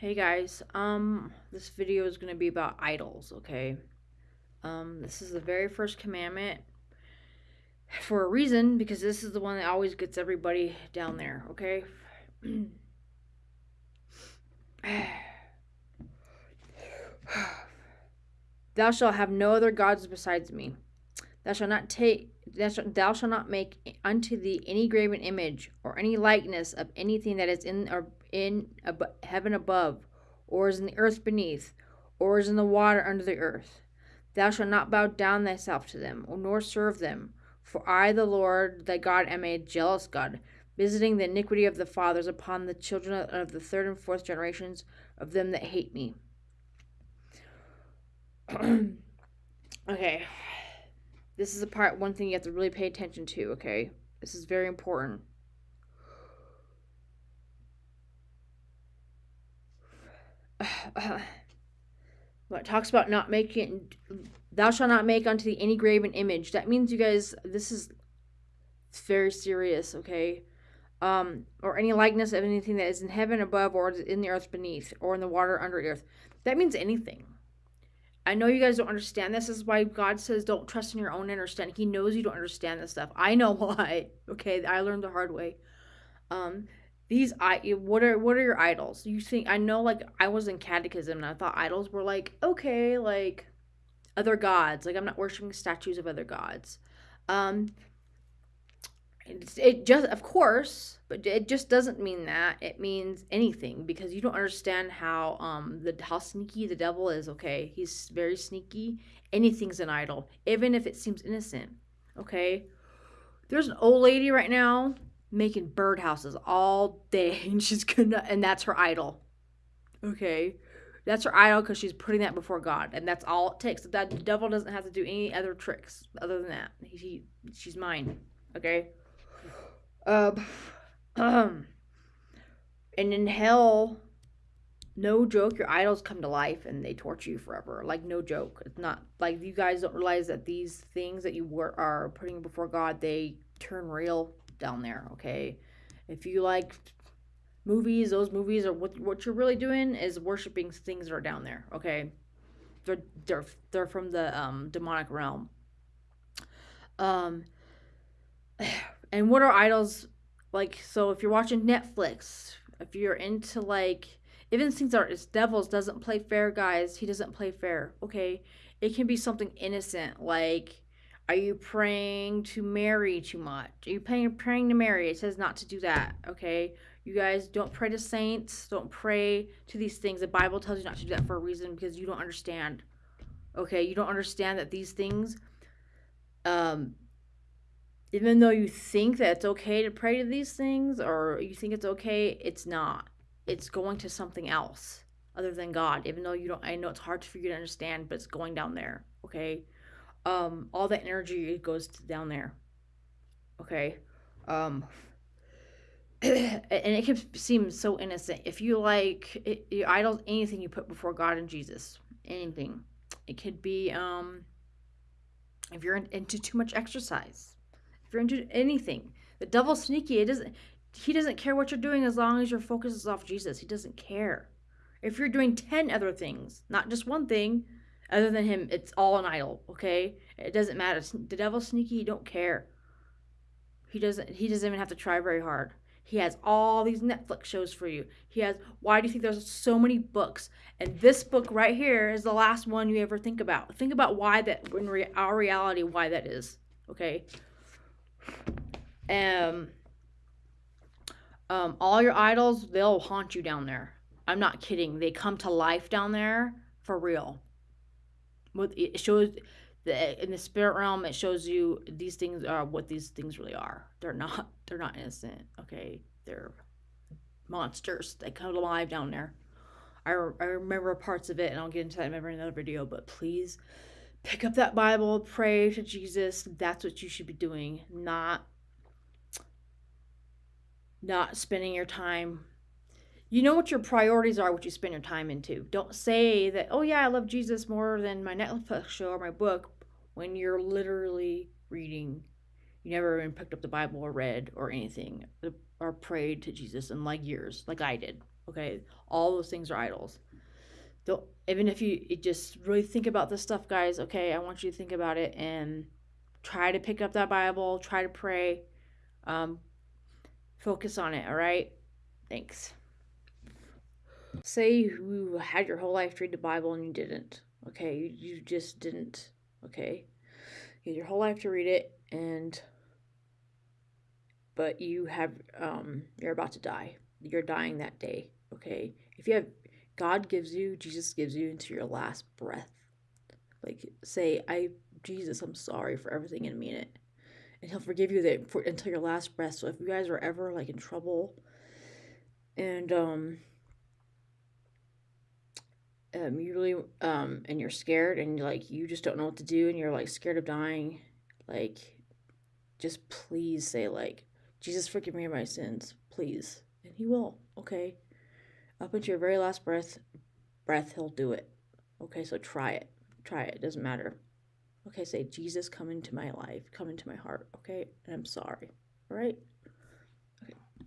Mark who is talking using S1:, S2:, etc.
S1: Hey guys, um, this video is going to be about idols, okay? Um, this is the very first commandment for a reason because this is the one that always gets everybody down there, okay? Thou shalt have no other gods besides me. Thou shalt not take thou shalt, thou shalt not make unto thee any graven image or any likeness of anything that is in or in ab- heaven above, or is in the earth beneath, or is in the water under the earth. Thou shalt not bow down thyself to them, nor serve them. For I, the Lord thy God, am a jealous God, visiting the iniquity of the fathers upon the children of the third and fourth generations of them that hate me. okay. This is a part, one thing you have to really pay attention to, okay? This is very important. what talks about not making thou shalt not make unto thee any graven image. That means you guys this is very serious okay? Um or any likeness of anything that is in heaven above or in the earth beneath or in the water under earth. That means anything. I know you guys don't understand this. this is why god says don't trust in your own understanding. He knows you don't understand this stuff. I know why okay? I learned the hard way. Um these i what are what are your idols? You think i know like i was in catechism and i thought idols were like okay like other gods. Like i'm not worshiping statues of other gods. Um it just of course but it just doesn't mean that. It means anything because you don't understand how um the how sneaky the devil is okay? He's very sneaky. Anything's an idol even if it seems innocent okay? There's an old lady right now making birdhouses all day and she's gonna and that's her idol. Okay? That's her idol because she's putting that before god and that's all it takes. That the devil doesn't have to do any other tricks other than that. He, he she's mine okay? Um, um and in hell no joke your idols come to life and they torture you forever. Like no joke. It's not like you guys don't realize that these things that you were, are putting before god they turn real down there, okay? If you like movies, those movies are what what you're really doing is worshiping things that are down there, okay? They're they're they're from the um demonic realm. Um and what are idols like so if you're watching Netflix, if you're into like even things are it's devils doesn't play fair, guys. He doesn't play fair, okay? It can be something innocent like are you praying to Mary too much? Are you praying, praying to Mary? It says not to do that, okay? You guys don't pray to saints. Don't pray to these things. The Bible tells you not to do that for a reason because you don't understand. Okay? You don't understand that these things, um, even though you think that it's okay to pray to these things or you think it's okay, it's not. It's going to something else other than God. Even though you don't, I know it's hard for you to understand, but it's going down there, okay? Um, all that energy goes down there. Okay. Um, and it can seem so innocent. If you like it, your idols, anything you put before God and Jesus, anything. It could be um, if you're into too much exercise, if you're into anything. The devil's sneaky. It doesn't. He doesn't care what you're doing as long as your focus is off Jesus. He doesn't care. If you're doing ten other things, not just one thing, other than him, it's all an idol, okay? It doesn't matter. The devil's sneaky, he don't care. He doesn't he doesn't even have to try very hard. He has all these Netflix shows for you. He has why do you think there's so many books? And this book right here is the last one you ever think about. Think about why that in re- our reality why that is, okay? Um um all your idols, they'll haunt you down there. I'm not kidding. They come to life down there for real what it shows the in the spirit realm it shows you these things are what these things really are. They're not they're not innocent okay? They're monsters they come alive down there. I, I remember parts of it and i'll get into that in another video but please pick up that bible pray to jesus. That's what you should be doing. Not not spending your time you know what your priorities are, what you spend your time into. Don't say that, oh, yeah, I love Jesus more than my Netflix show or my book when you're literally reading. You never even picked up the Bible or read or anything or prayed to Jesus in like years, like I did. Okay, all those things are idols. Don't even if you, you just really think about this stuff, guys. Okay, I want you to think about it and try to pick up that Bible. Try to pray. Um, focus on it. All right. Thanks. Say you had your whole life to read the Bible and you didn't. Okay, you, just didn't. Okay, you had your whole life to read it and but you have um you're about to die. You're dying that day. Okay, if you have God gives you, Jesus gives you into your last breath. Like say, I Jesus, I'm sorry for everything in me in it, and He'll forgive you that for until your last breath. So if you guys are ever like in trouble, and um um, you really um, and you're scared and like you just don't know what to do and you're like scared of dying like just please say like jesus forgive me of my sins please. And he will okay? Up until your very last breath breath he'll do it okay? So try it try it, it doesn't matter. Okay say jesus come into my life come into my heart okay? And i'm sorry all right